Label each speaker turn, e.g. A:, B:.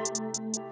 A: Música